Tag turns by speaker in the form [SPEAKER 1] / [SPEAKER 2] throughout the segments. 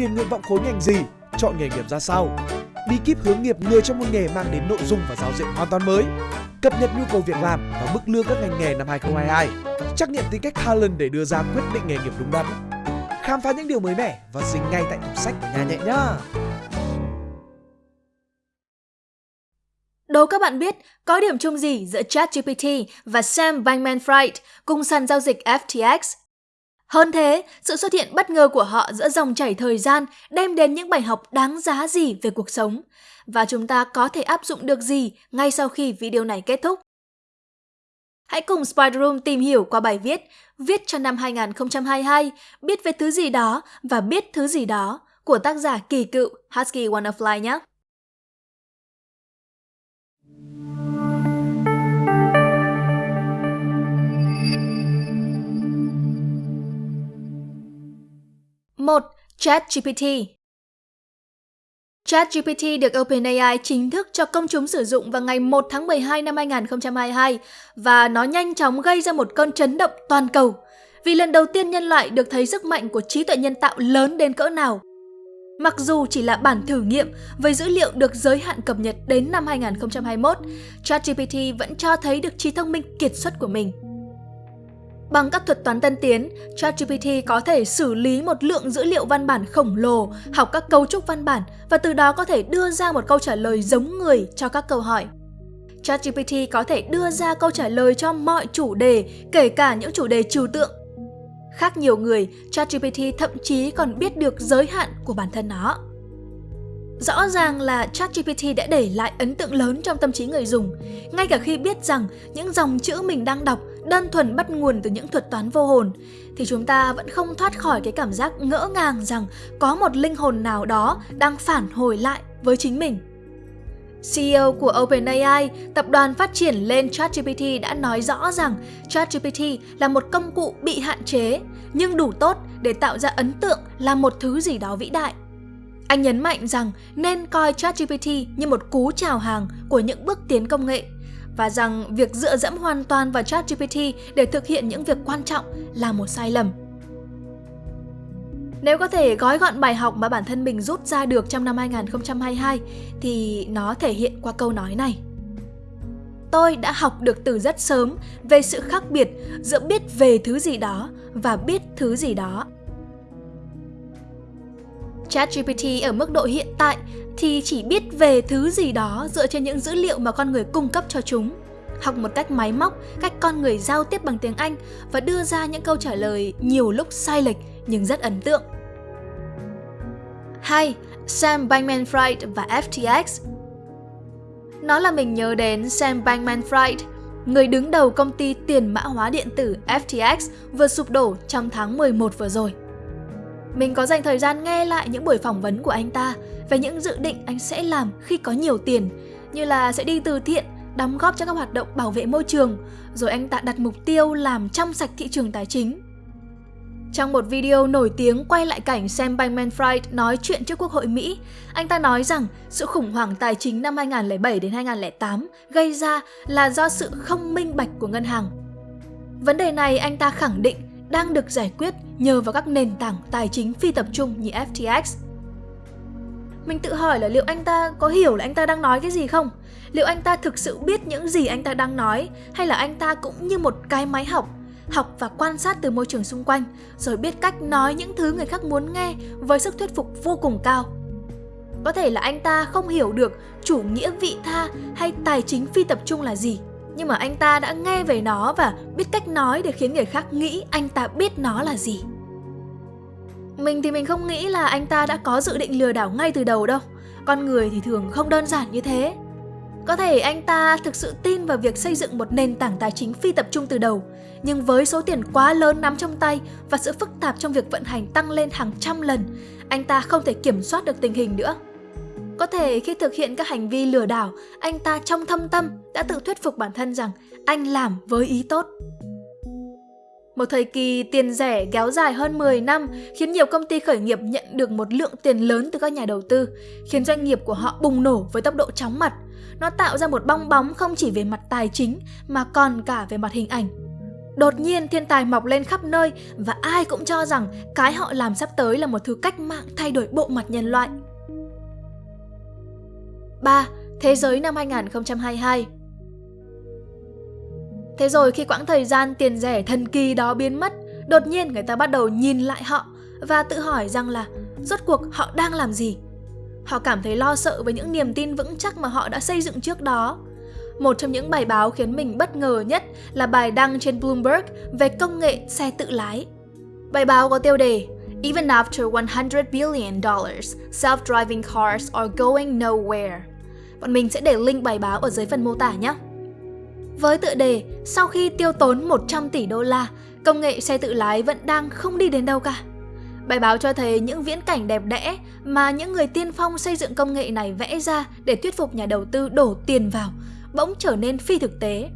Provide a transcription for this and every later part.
[SPEAKER 1] điền nguyện vọng khối ngành gì, chọn nghề nghiệp ra sao. Bí kíp hướng nghiệp người trong một nghề mang đến nội dung và giáo diện hoàn toàn mới. Cập nhật nhu cầu việc làm và mức lương các ngành nghề năm 2022. Trắc nghiệm tính cách Talent để đưa ra quyết định nghề nghiệp đúng đắn. Khám phá những điều mới mẻ và dính ngay tại tủ sách của nhà nhẹ nhá.
[SPEAKER 2] Đố các bạn biết có điểm chung gì giữa ChatGPT và Sam Bankman-Fried cùng sàn giao dịch FTX? Hơn thế, sự xuất hiện bất ngờ của họ giữa dòng chảy thời gian đem đến những bài học đáng giá gì về cuộc sống? Và chúng ta có thể áp dụng được gì ngay sau khi video này kết thúc? Hãy cùng Spider Room tìm hiểu qua bài viết Viết cho năm 2022, biết về thứ gì đó và biết thứ gì đó của tác giả kỳ cựu Husky Wonderfly nhé! ChatGPT ChatGPT được OpenAI chính thức cho công chúng sử dụng vào ngày 1 tháng 12 năm 2022 và nó nhanh chóng gây ra một cơn chấn động toàn cầu vì lần đầu tiên nhân loại được thấy sức mạnh của trí tuệ nhân tạo lớn đến cỡ nào. Mặc dù chỉ là bản thử nghiệm với dữ liệu được giới hạn cập nhật đến năm 2021, ChatGPT vẫn cho thấy được trí thông minh kiệt xuất của mình. Bằng các thuật toán tân tiến, ChatGPT có thể xử lý một lượng dữ liệu văn bản khổng lồ, học các cấu trúc văn bản và từ đó có thể đưa ra một câu trả lời giống người cho các câu hỏi. ChatGPT có thể đưa ra câu trả lời cho mọi chủ đề, kể cả những chủ đề trừu tượng. Khác nhiều người, ChatGPT thậm chí còn biết được giới hạn của bản thân nó. Rõ ràng là ChatGPT đã để lại ấn tượng lớn trong tâm trí người dùng, ngay cả khi biết rằng những dòng chữ mình đang đọc đơn thuần bắt nguồn từ những thuật toán vô hồn, thì chúng ta vẫn không thoát khỏi cái cảm giác ngỡ ngàng rằng có một linh hồn nào đó đang phản hồi lại với chính mình. CEO của OpenAI, tập đoàn phát triển lên ChatGPT đã nói rõ rằng ChatGPT là một công cụ bị hạn chế, nhưng đủ tốt để tạo ra ấn tượng là một thứ gì đó vĩ đại. Anh nhấn mạnh rằng nên coi ChatGPT như một cú chào hàng của những bước tiến công nghệ và rằng việc dựa dẫm hoàn toàn vào ChatGPT để thực hiện những việc quan trọng là một sai lầm. Nếu có thể gói gọn bài học mà bản thân mình rút ra được trong năm 2022 thì nó thể hiện qua câu nói này. Tôi đã học được từ rất sớm về sự khác biệt giữa biết về thứ gì đó và biết thứ gì đó. ChatGPT ở mức độ hiện tại thì chỉ biết về thứ gì đó dựa trên những dữ liệu mà con người cung cấp cho chúng. Học một cách máy móc, cách con người giao tiếp bằng tiếng Anh và đưa ra những câu trả lời nhiều lúc sai lệch nhưng rất ấn tượng. 2. Sam Bankman-Fried và FTX Nó là mình nhớ đến Sam Bankman-Fried, người đứng đầu công ty tiền mã hóa điện tử FTX vừa sụp đổ trong tháng 11 vừa rồi. Mình có dành thời gian nghe lại những buổi phỏng vấn của anh ta về những dự định anh sẽ làm khi có nhiều tiền, như là sẽ đi từ thiện, đóng góp cho các hoạt động bảo vệ môi trường, rồi anh ta đặt mục tiêu làm trong sạch thị trường tài chính. Trong một video nổi tiếng quay lại cảnh Sam Bankman-Fried nói chuyện trước Quốc hội Mỹ, anh ta nói rằng sự khủng hoảng tài chính năm 2007 đến 2008 gây ra là do sự không minh bạch của ngân hàng. Vấn đề này anh ta khẳng định đang được giải quyết nhờ vào các nền tảng tài chính phi tập trung như FTX. Mình tự hỏi là liệu anh ta có hiểu là anh ta đang nói cái gì không? Liệu anh ta thực sự biết những gì anh ta đang nói, hay là anh ta cũng như một cái máy học học và quan sát từ môi trường xung quanh, rồi biết cách nói những thứ người khác muốn nghe với sức thuyết phục vô cùng cao. Có thể là anh ta không hiểu được chủ nghĩa vị tha hay tài chính phi tập trung là gì nhưng mà anh ta đã nghe về nó và biết cách nói để khiến người khác nghĩ anh ta biết nó là gì. Mình thì mình không nghĩ là anh ta đã có dự định lừa đảo ngay từ đầu đâu. Con người thì thường không đơn giản như thế. Có thể anh ta thực sự tin vào việc xây dựng một nền tảng tài chính phi tập trung từ đầu, nhưng với số tiền quá lớn nắm trong tay và sự phức tạp trong việc vận hành tăng lên hàng trăm lần, anh ta không thể kiểm soát được tình hình nữa. Có thể khi thực hiện các hành vi lừa đảo, anh ta trong thâm tâm đã tự thuyết phục bản thân rằng anh làm với ý tốt. Một thời kỳ tiền rẻ kéo dài hơn 10 năm khiến nhiều công ty khởi nghiệp nhận được một lượng tiền lớn từ các nhà đầu tư, khiến doanh nghiệp của họ bùng nổ với tốc độ chóng mặt. Nó tạo ra một bong bóng không chỉ về mặt tài chính mà còn cả về mặt hình ảnh. Đột nhiên thiên tài mọc lên khắp nơi và ai cũng cho rằng cái họ làm sắp tới là một thứ cách mạng thay đổi bộ mặt nhân loại. 3. Thế giới năm 2022 Thế rồi khi quãng thời gian tiền rẻ thần kỳ đó biến mất, đột nhiên người ta bắt đầu nhìn lại họ và tự hỏi rằng là rốt cuộc họ đang làm gì? Họ cảm thấy lo sợ với những niềm tin vững chắc mà họ đã xây dựng trước đó. Một trong những bài báo khiến mình bất ngờ nhất là bài đăng trên Bloomberg về công nghệ xe tự lái. Bài báo có tiêu đề Even after 100 billion dollars, self-driving cars are going nowhere. Bọn mình sẽ để link bài báo ở dưới phần mô tả nhé. Với tựa đề Sau khi tiêu tốn 100 tỷ đô la, công nghệ xe tự lái vẫn đang không đi đến đâu cả. Bài báo cho thấy những viễn cảnh đẹp đẽ mà những người tiên phong xây dựng công nghệ này vẽ ra để thuyết phục nhà đầu tư đổ tiền vào bỗng trở nên phi thực tế.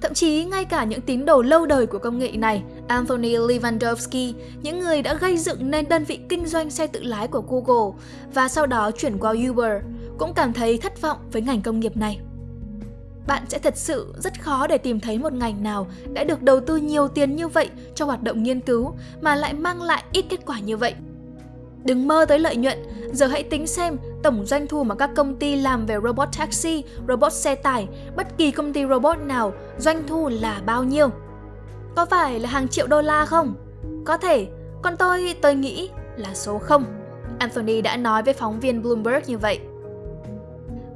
[SPEAKER 2] Thậm chí ngay cả những tín đồ lâu đời của công nghệ này, Anthony Lewandowski, những người đã gây dựng nên đơn vị kinh doanh xe tự lái của Google và sau đó chuyển qua Uber, cũng cảm thấy thất vọng với ngành công nghiệp này. Bạn sẽ thật sự rất khó để tìm thấy một ngành nào đã được đầu tư nhiều tiền như vậy cho hoạt động nghiên cứu mà lại mang lại ít kết quả như vậy. Đừng mơ tới lợi nhuận, giờ hãy tính xem tổng doanh thu mà các công ty làm về robot taxi, robot xe tải, bất kỳ công ty robot nào doanh thu là bao nhiêu. Có phải là hàng triệu đô la không? Có thể, còn tôi, tôi nghĩ là số 0. Anthony đã nói với phóng viên Bloomberg như vậy.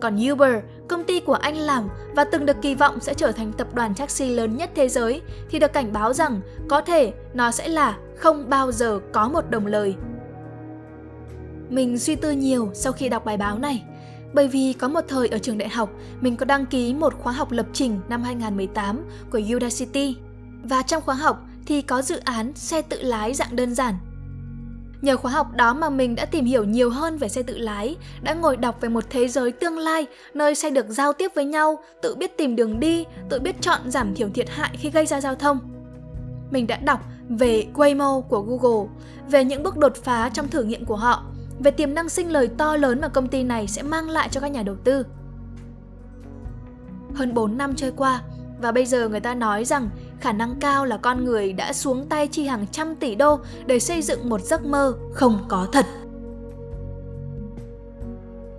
[SPEAKER 2] Còn Uber, công ty của anh làm và từng được kỳ vọng sẽ trở thành tập đoàn taxi lớn nhất thế giới, thì được cảnh báo rằng có thể nó sẽ là không bao giờ có một đồng lời. Mình suy tư nhiều sau khi đọc bài báo này, bởi vì có một thời ở trường đại học, mình có đăng ký một khóa học lập trình năm 2018 của Udacity. Và trong khóa học thì có dự án xe tự lái dạng đơn giản Nhờ khóa học đó mà mình đã tìm hiểu nhiều hơn về xe tự lái, đã ngồi đọc về một thế giới tương lai nơi xe được giao tiếp với nhau, tự biết tìm đường đi, tự biết chọn giảm thiểu thiệt hại khi gây ra giao thông. Mình đã đọc về Waymo của Google, về những bước đột phá trong thử nghiệm của họ, về tiềm năng sinh lời to lớn mà công ty này sẽ mang lại cho các nhà đầu tư. Hơn 4 năm trôi qua, và bây giờ người ta nói rằng khả năng cao là con người đã xuống tay chi hàng trăm tỷ đô để xây dựng một giấc mơ không có thật.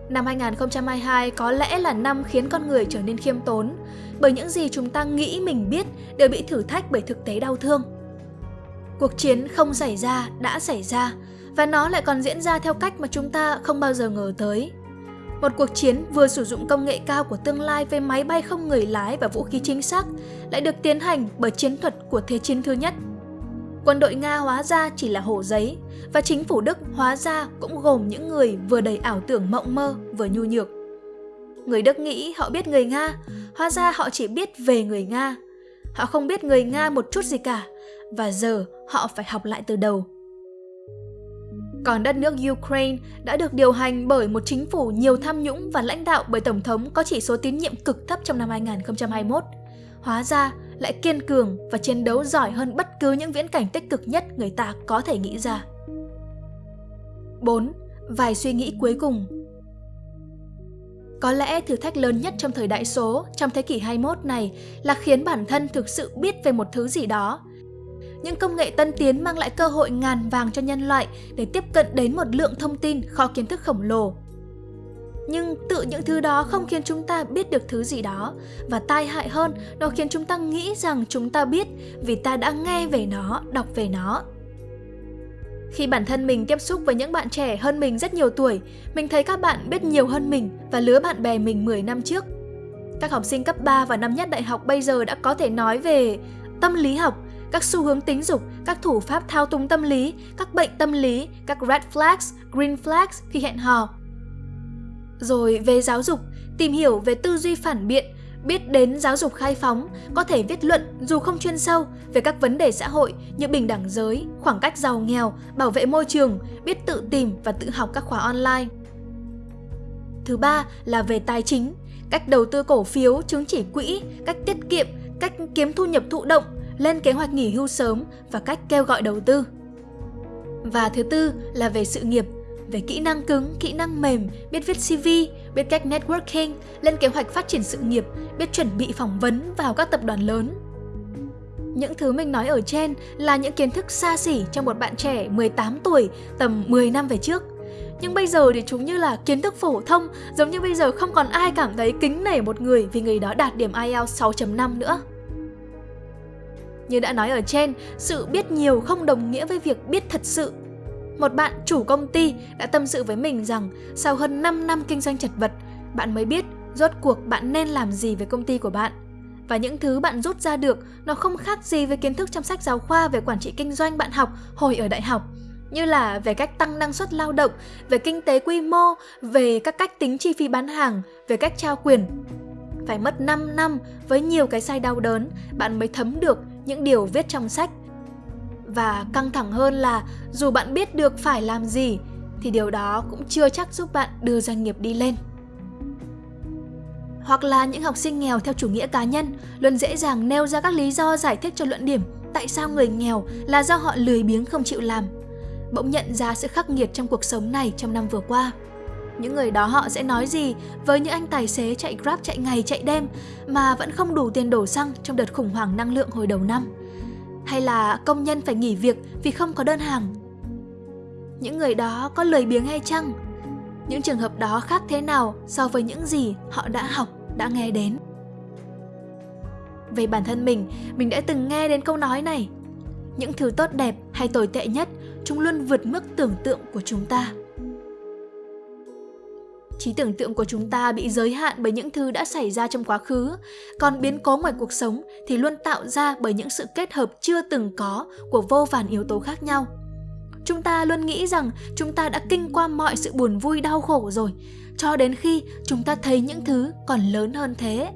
[SPEAKER 2] Năm 2022 có lẽ là năm khiến con người trở nên khiêm tốn, bởi những gì chúng ta nghĩ mình biết đều bị thử thách bởi thực tế đau thương. Cuộc chiến không xảy ra đã xảy ra, và nó lại còn diễn ra theo cách mà chúng ta không bao giờ ngờ tới. Một cuộc chiến vừa sử dụng công nghệ cao của tương lai với máy bay không người lái và vũ khí chính xác lại được tiến hành bởi chiến thuật của Thế chiến thứ nhất. Quân đội Nga hóa ra chỉ là hổ giấy và chính phủ Đức hóa ra cũng gồm những người vừa đầy ảo tưởng mộng mơ vừa nhu nhược. Người Đức nghĩ họ biết người Nga, hóa ra họ chỉ biết về người Nga. Họ không biết người Nga một chút gì cả và giờ họ phải học lại từ đầu. Còn đất nước Ukraine đã được điều hành bởi một chính phủ nhiều tham nhũng và lãnh đạo bởi Tổng thống có chỉ số tín nhiệm cực thấp trong năm 2021. Hóa ra lại kiên cường và chiến đấu giỏi hơn bất cứ những viễn cảnh tích cực nhất người ta có thể nghĩ ra. 4. Vài suy nghĩ cuối cùng có lẽ thử thách lớn nhất trong thời đại số, trong thế kỷ 21 này là khiến bản thân thực sự biết về một thứ gì đó những công nghệ tân tiến mang lại cơ hội ngàn vàng cho nhân loại để tiếp cận đến một lượng thông tin kho kiến thức khổng lồ. Nhưng tự những thứ đó không khiến chúng ta biết được thứ gì đó và tai hại hơn, nó khiến chúng ta nghĩ rằng chúng ta biết vì ta đã nghe về nó, đọc về nó. Khi bản thân mình tiếp xúc với những bạn trẻ hơn mình rất nhiều tuổi, mình thấy các bạn biết nhiều hơn mình và lứa bạn bè mình 10 năm trước. Các học sinh cấp 3 và năm nhất đại học bây giờ đã có thể nói về tâm lý học, các xu hướng tính dục, các thủ pháp thao túng tâm lý, các bệnh tâm lý, các red flags, green flags khi hẹn hò. Rồi về giáo dục, tìm hiểu về tư duy phản biện, biết đến giáo dục khai phóng, có thể viết luận dù không chuyên sâu về các vấn đề xã hội như bình đẳng giới, khoảng cách giàu nghèo, bảo vệ môi trường, biết tự tìm và tự học các khóa online. Thứ ba là về tài chính, cách đầu tư cổ phiếu, chứng chỉ quỹ, cách tiết kiệm, cách kiếm thu nhập thụ động, lên kế hoạch nghỉ hưu sớm và cách kêu gọi đầu tư. Và thứ tư là về sự nghiệp, về kỹ năng cứng, kỹ năng mềm, biết viết CV, biết cách networking, lên kế hoạch phát triển sự nghiệp, biết chuẩn bị phỏng vấn vào các tập đoàn lớn. những thứ mình nói ở trên là những kiến thức xa xỉ cho một bạn trẻ 18 tuổi tầm 10 năm về trước. Nhưng bây giờ thì chúng như là kiến thức phổ thông, giống như bây giờ không còn ai cảm thấy kính nể một người vì người đó đạt điểm IELTS 6.5 nữa. Như đã nói ở trên, sự biết nhiều không đồng nghĩa với việc biết thật sự. Một bạn chủ công ty đã tâm sự với mình rằng sau hơn 5 năm kinh doanh chật vật, bạn mới biết rốt cuộc bạn nên làm gì với công ty của bạn. Và những thứ bạn rút ra được nó không khác gì với kiến thức trong sách giáo khoa về quản trị kinh doanh bạn học hồi ở đại học như là về cách tăng năng suất lao động, về kinh tế quy mô, về các cách tính chi phí bán hàng, về cách trao quyền. Phải mất 5 năm với nhiều cái sai đau đớn, bạn mới thấm được những điều viết trong sách. Và căng thẳng hơn là dù bạn biết được phải làm gì, thì điều đó cũng chưa chắc giúp bạn đưa doanh nghiệp đi lên. Hoặc là những học sinh nghèo theo chủ nghĩa cá nhân luôn dễ dàng nêu ra các lý do giải thích cho luận điểm tại sao người nghèo là do họ lười biếng không chịu làm, bỗng nhận ra sự khắc nghiệt trong cuộc sống này trong năm vừa qua. Những người đó họ sẽ nói gì với những anh tài xế chạy Grab chạy ngày chạy đêm mà vẫn không đủ tiền đổ xăng trong đợt khủng hoảng năng lượng hồi đầu năm? Hay là công nhân phải nghỉ việc vì không có đơn hàng? Những người đó có lười biếng hay chăng? Những trường hợp đó khác thế nào so với những gì họ đã học, đã nghe đến? Về bản thân mình, mình đã từng nghe đến câu nói này. Những thứ tốt đẹp hay tồi tệ nhất chúng luôn vượt mức tưởng tượng của chúng ta trí tưởng tượng của chúng ta bị giới hạn bởi những thứ đã xảy ra trong quá khứ. Còn biến cố ngoài cuộc sống thì luôn tạo ra bởi những sự kết hợp chưa từng có của vô vàn yếu tố khác nhau. Chúng ta luôn nghĩ rằng chúng ta đã kinh qua mọi sự buồn vui, đau khổ rồi. Cho đến khi chúng ta thấy những thứ còn lớn hơn thế.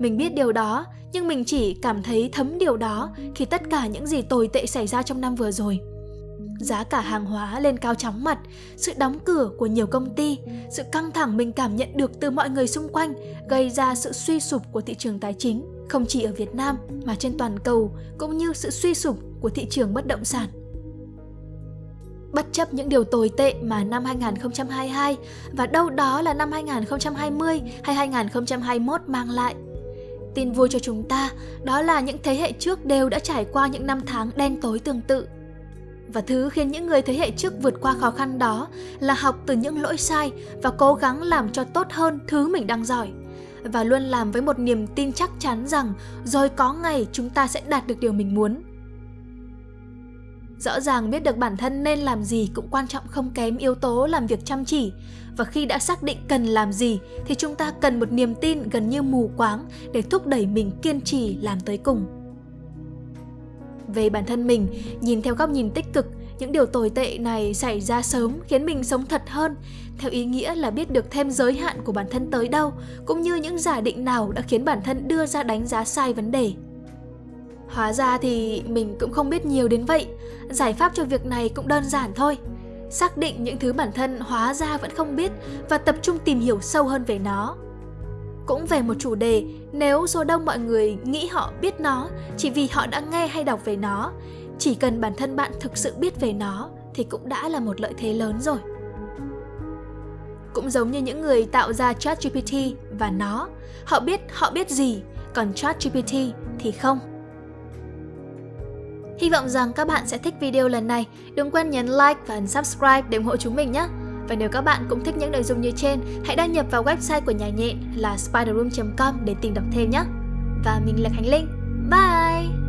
[SPEAKER 2] Mình biết điều đó, nhưng mình chỉ cảm thấy thấm điều đó khi tất cả những gì tồi tệ xảy ra trong năm vừa rồi. Giá cả hàng hóa lên cao chóng mặt, sự đóng cửa của nhiều công ty, sự căng thẳng mình cảm nhận được từ mọi người xung quanh gây ra sự suy sụp của thị trường tài chính, không chỉ ở Việt Nam mà trên toàn cầu, cũng như sự suy sụp của thị trường bất động sản. Bất chấp những điều tồi tệ mà năm 2022 và đâu đó là năm 2020 hay 2021 mang lại, Tin vui cho chúng ta đó là những thế hệ trước đều đã trải qua những năm tháng đen tối tương tự. Và thứ khiến những người thế hệ trước vượt qua khó khăn đó là học từ những lỗi sai và cố gắng làm cho tốt hơn thứ mình đang giỏi. Và luôn làm với một niềm tin chắc chắn rằng rồi có ngày chúng ta sẽ đạt được điều mình muốn. Rõ ràng biết được bản thân nên làm gì cũng quan trọng không kém yếu tố làm việc chăm chỉ và khi đã xác định cần làm gì thì chúng ta cần một niềm tin gần như mù quáng để thúc đẩy mình kiên trì làm tới cùng. Về bản thân mình, nhìn theo góc nhìn tích cực, những điều tồi tệ này xảy ra sớm khiến mình sống thật hơn, theo ý nghĩa là biết được thêm giới hạn của bản thân tới đâu, cũng như những giả định nào đã khiến bản thân đưa ra đánh giá sai vấn đề. Hóa ra thì mình cũng không biết nhiều đến vậy, giải pháp cho việc này cũng đơn giản thôi xác định những thứ bản thân hóa ra vẫn không biết và tập trung tìm hiểu sâu hơn về nó. Cũng về một chủ đề, nếu số đông mọi người nghĩ họ biết nó chỉ vì họ đã nghe hay đọc về nó, chỉ cần bản thân bạn thực sự biết về nó thì cũng đã là một lợi thế lớn rồi. Cũng giống như những người tạo ra ChatGPT và nó, họ biết họ biết gì, còn ChatGPT thì không. Hy vọng rằng các bạn sẽ thích video lần này. Đừng quên nhấn like và subscribe để ủng hộ chúng mình nhé. Và nếu các bạn cũng thích những nội dung như trên, hãy đăng nhập vào website của nhà nhện là spiderroom.com để tìm đọc thêm nhé. Và mình là Khánh Linh. Bye!